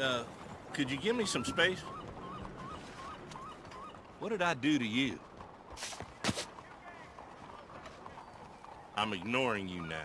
uh, could you give me some space? What did I do to you? I'm ignoring you now.